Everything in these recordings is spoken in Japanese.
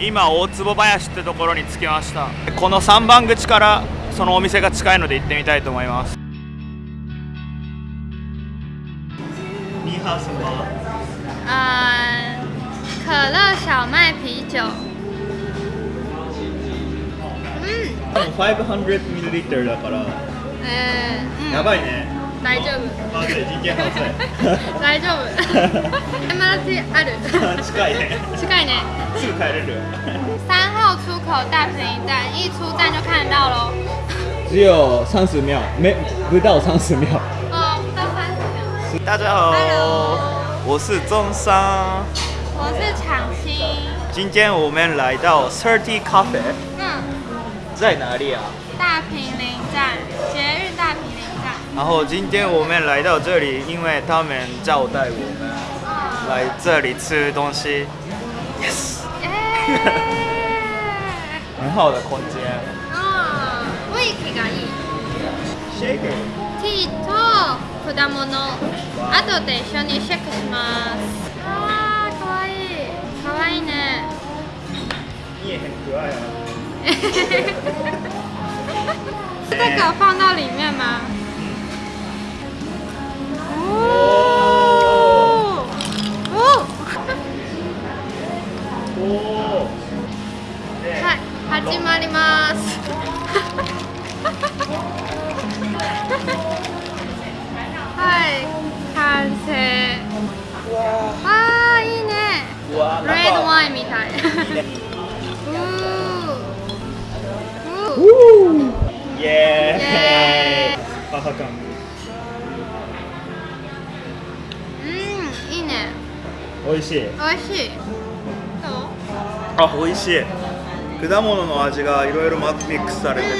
今大坪林ってところに着きましたこの3番口からそのお店が近いので行ってみたいと思います你好什么呃，可乐小麦啤酒。うん。500ml だからえー、うん。やばいね大丈夫。大丈夫。MRT ある。近いね近いね。すぐ帰れる三号出口大平林站，一出站就看到喽。只有三十秒，没不到三十秒。哦，不到三十秒。大家好 Hello 我是中山我是厂新。今天我们来到 Thirty Cafe 嗯，在哪里啊大平林站，捷运大平林站。然后今天我们来到这里，因为他们招待我们嗯。 来这里吃东西，耶。很好的空间。雰囲気がいい Shaker，ティーと果物後で一緒にシェックしますあーかわいいかわいいね你也很可爱啊。这个放到里面吗？レッドワインみたい。うーうーイエーイ。母感。うん、いいね。美味しい。美味しい。あ、美味しい。果物の味がいろいろミックスされてて。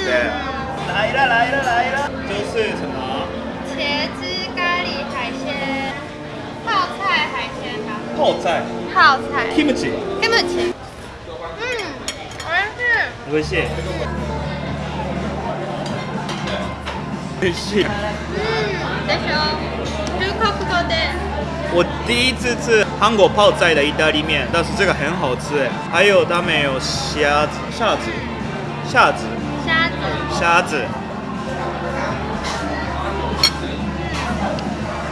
来了来了来了。就是什么？茄子咖喱海鲜。泡菜。泡菜。キムチ。キムチ。うん、美味しい。美味しい。美味しい。嗯，でしょ。中国語で。我第一次吃韩国泡菜的意大利面，但是这个很好吃哎。还有他们有虾子、虾子、虾子、虾子。虾子，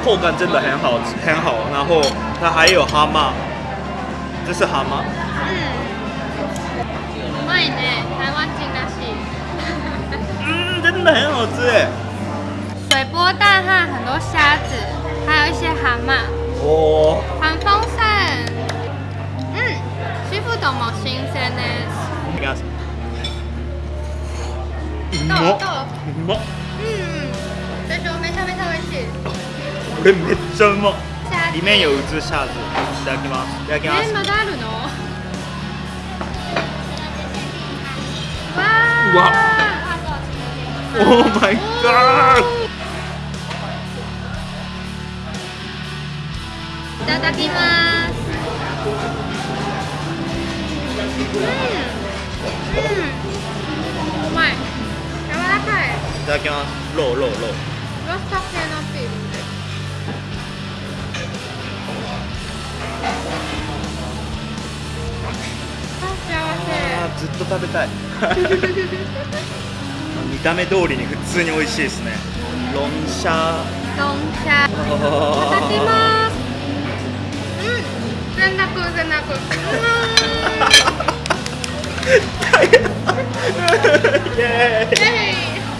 口感真的很好吃，很好。然后它还有蛤蟆，这是蛤蟆，嗯。うまいね。台湾人らしい。嗯，真的很好吃哎。水波蛋和很多虾子，还有一些蛤蟆，哦，很丰盛。嗯，シーフードも新鮮です。いきます。うどうまっ これめっちゃうまっ虾子里面有一只虾子，いただきます。いただきますえ。まだあるの？わうわー。Oh my god！いただきます。うん。うん。うまい。柔らかい。いただきます。肉肉肉。ローストずっと食べたい。見た目通りに普通に美味しいですね。ロンシャせ。ドンシャ。いただきます。うん。全楽全楽。イエーぜひ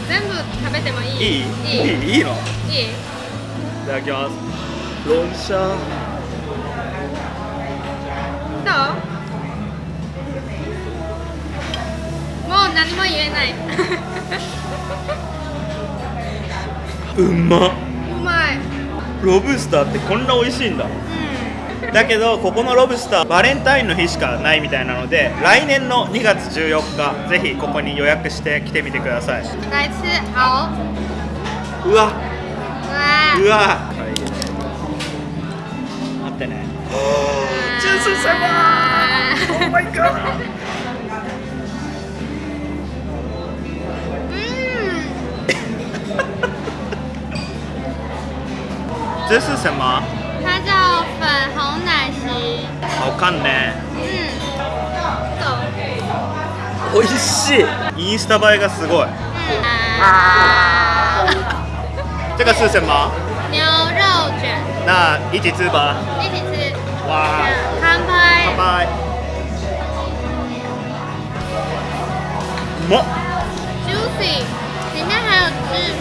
全部食べてもいい？イいいいいい。いいいのいいい。ただきますロンシャどう？何も言えない。うまっ。うまい。ロブスターってこんな美味しいんだ。うだけどここのロブスターバレンタインの日しかないみたいなので来年の2月14日ぜひここに予約して来てみてください。うわ。わ。うわ。待ってね。ジュース様 Oh my god 这是什么？它叫粉红奶昔。好看呢。嗯，走。美味しいインスタ映えがすごい啊，这个是什么？牛肉卷，那一起吃吧一起吃。哇乾拜杯。拜么 Juicy，里面还有汁，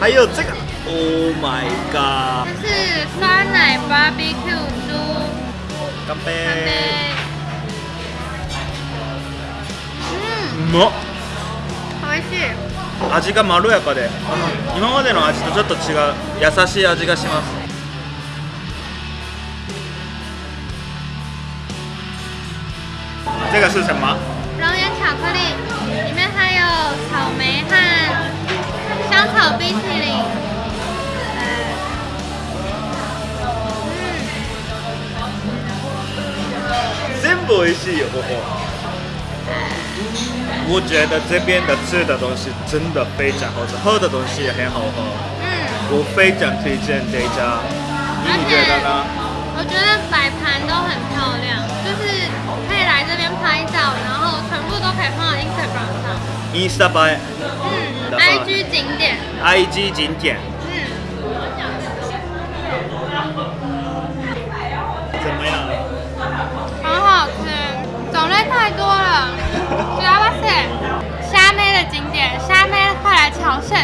还有这个 Oh my god. 这是酸奶 barbecue 猪干干杯杯。うん、うまっ。美味しい。味がまろやかで。今までの味とちょっと違う優しい味がします。这个是什么熔岩巧克力，里面还有草莓和香草冰淇淋。部美味しいよここ我觉得这边的吃的东西真的非常好吃喝的东西也很好喝嗯嗯，我非常推荐这一家你觉得呢我觉得摆盘都很漂亮，就是可以来这边拍照，然后全部都可以放到 Instagram 上。インスタ映嗯的话，IG 景点。え IG 景点 快来朝圣。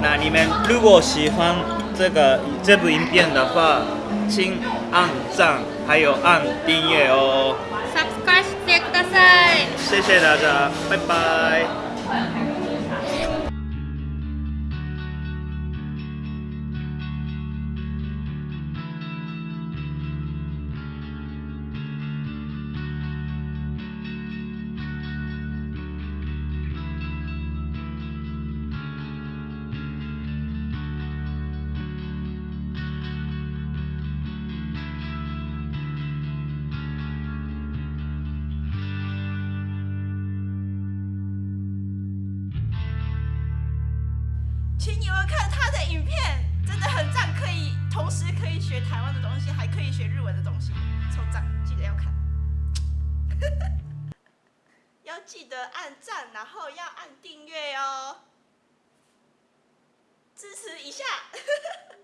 那你们如果喜欢这个这部影片的话，请按赞，还有按订阅哦。 Subscribe してください。谢谢大家，拜拜。 你有没有看他的影片，真的很赞，可以同时可以学台湾的东西，还可以学日文的东西，超赞！记得要看，要记得按赞，然后要按订阅哦，支持一下。